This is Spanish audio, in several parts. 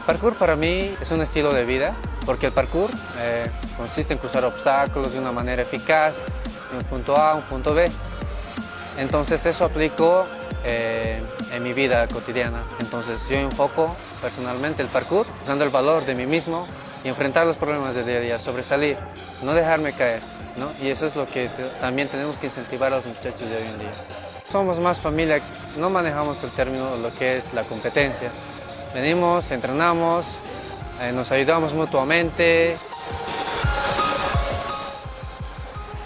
parkour para mí es un estilo de vida, porque el parkour eh, consiste en cruzar obstáculos de una manera eficaz, de un punto A a un punto B. Entonces eso aplico eh, en mi vida cotidiana. Entonces yo enfoco personalmente el parkour, dando el valor de mí mismo y enfrentar los problemas del día a día, sobresalir, no dejarme caer. ¿no? Y eso es lo que también tenemos que incentivar a los muchachos de hoy en día. Somos más familia, no manejamos el término lo que es la competencia. Venimos, entrenamos, eh, nos ayudamos mutuamente.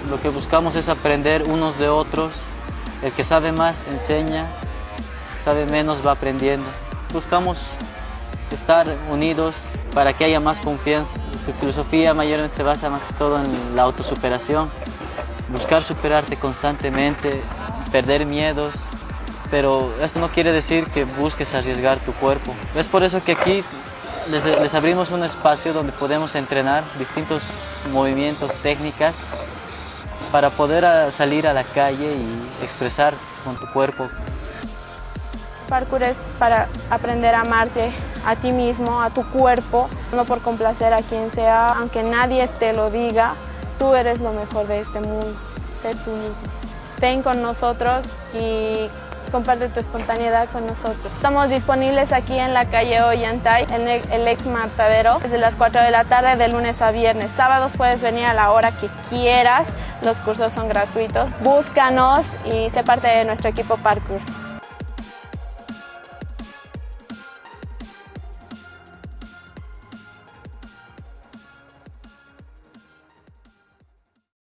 Lo que buscamos es aprender unos de otros. El que sabe más enseña, el que sabe menos va aprendiendo. Buscamos estar unidos para que haya más confianza. Su filosofía mayormente se basa más que todo en la autosuperación. Buscar superarte constantemente, perder miedos, pero esto no quiere decir que busques arriesgar tu cuerpo. Es por eso que aquí les, les abrimos un espacio donde podemos entrenar distintos movimientos, técnicas, para poder a- salir a la calle y expresar con tu cuerpo. Parkour es para aprender a amarte a ti mismo, a tu cuerpo, no por complacer a quien sea, aunque nadie te lo diga, tú eres lo mejor de este mundo, sé tú mismo. Ven con nosotros y comparte tu espontaneidad con nosotros. Estamos disponibles aquí en la calle Ollantay, en el, ex matadero, desde las 4 de la tarde de lunes a viernes. Sábados puedes venir a la hora que quieras, los cursos son gratuitos. Búscanos y sé parte de nuestro equipo Parkour.